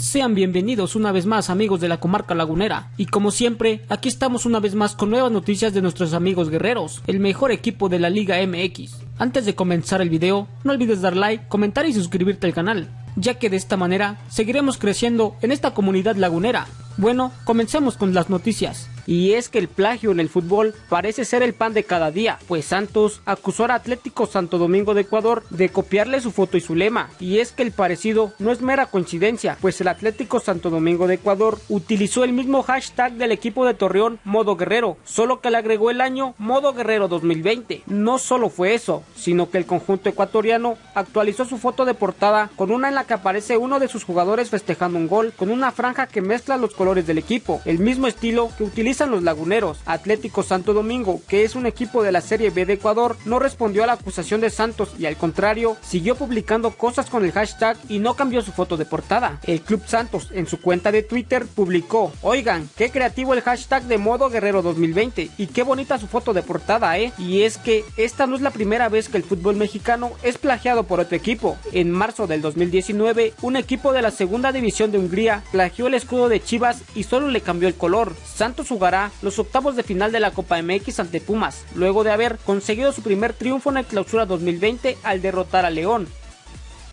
Sean bienvenidos una vez más amigos de la comarca lagunera y como siempre aquí estamos una vez más con nuevas noticias de nuestros amigos guerreros, el mejor equipo de la Liga MX. Antes de comenzar el video no olvides dar like, comentar y suscribirte al canal, ya que de esta manera seguiremos creciendo en esta comunidad lagunera. Bueno, comencemos con las noticias. Y es que el plagio en el fútbol parece ser el pan de cada día, pues Santos acusó al Atlético Santo Domingo de Ecuador de copiarle su foto y su lema. Y es que el parecido no es mera coincidencia, pues el Atlético Santo Domingo de Ecuador utilizó el mismo hashtag del equipo de Torreón Modo Guerrero, solo que le agregó el año Modo Guerrero 2020. No solo fue eso, sino que el conjunto ecuatoriano actualizó su foto de portada con una en la que aparece uno de sus jugadores festejando un gol con una franja que mezcla los colores del equipo, el mismo estilo que utiliza los laguneros. Atlético Santo Domingo, que es un equipo de la Serie B de Ecuador, no respondió a la acusación de Santos y al contrario, siguió publicando cosas con el hashtag y no cambió su foto de portada. El Club Santos en su cuenta de Twitter publicó, oigan, qué creativo el hashtag de modo guerrero 2020 y qué bonita su foto de portada, eh. Y es que esta no es la primera vez que el fútbol mexicano es plagiado por otro equipo. En marzo del 2019, un equipo de la segunda división de Hungría plagió el escudo de Y solo le cambió el color. Santos jugará los octavos de final de la Copa MX ante Pumas, luego de haber conseguido su primer triunfo en el clausura 2020 al derrotar a León.